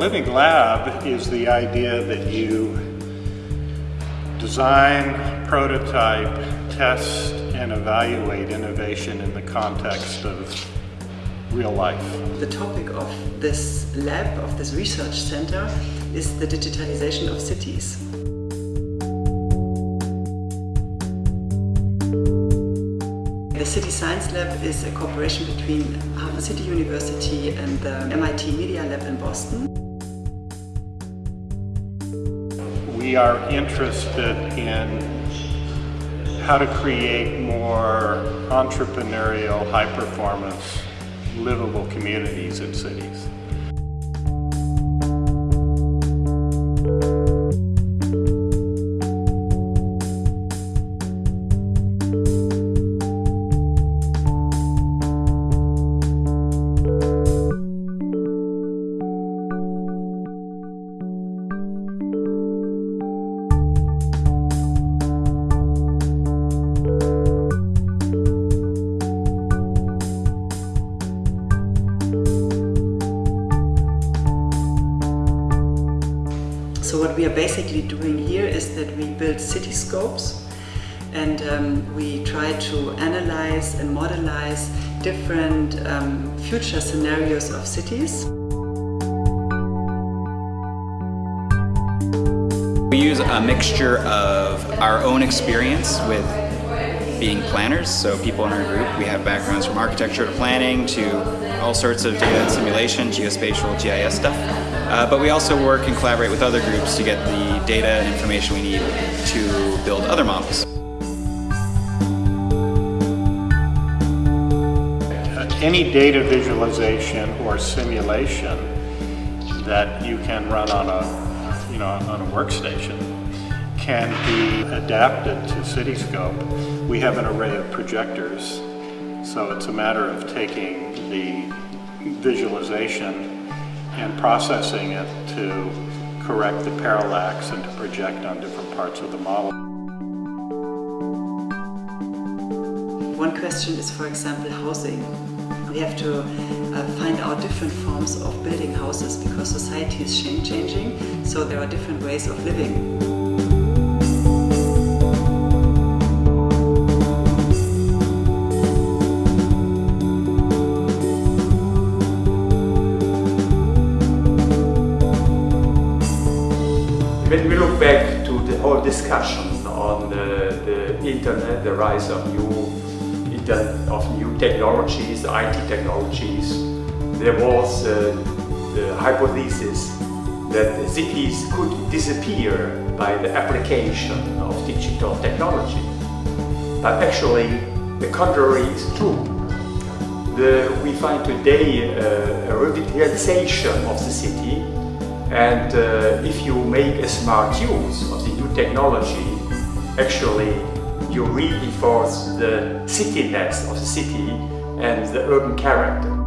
Living Lab is the idea that you design, prototype, test, and evaluate innovation in the context of real life. The topic of this lab, of this research center, is the digitalization of cities. The City Science Lab is a cooperation between HafenCity University and the MIT Media Lab in Boston. We are interested in how to create more entrepreneurial, high-performance, livable communities in cities. So what we are basically doing here is that we build cityscopes and um, we try to analyze and modelize different um, future scenarios of cities. We use a mixture of our own experience with being planners, so people in our group, we have backgrounds from architecture to planning to all sorts of data and simulation, geospatial, GIS stuff. Uh, but we also work and collaborate with other groups to get the data and information we need to build other models. Any data visualization or simulation that you can run on a, you know, on a workstation can be adapted to Cityscope. We have an array of projectors, so it's a matter of taking the visualization and processing it to correct the parallax and to project on different parts of the model. One question is, for example, housing. We have to uh, find out different forms of building houses because society is changing, so there are different ways of living. When we look back to the whole discussion on the, the internet, the rise of new of new technologies, IT technologies, there was uh, the hypothesis that cities could disappear by the application of digital technology. But actually, the contrary is true. The, we find today uh, a revitalization of the city and uh, if you make a smart use of the new technology, actually you reinforce the cityness of the city and the urban character.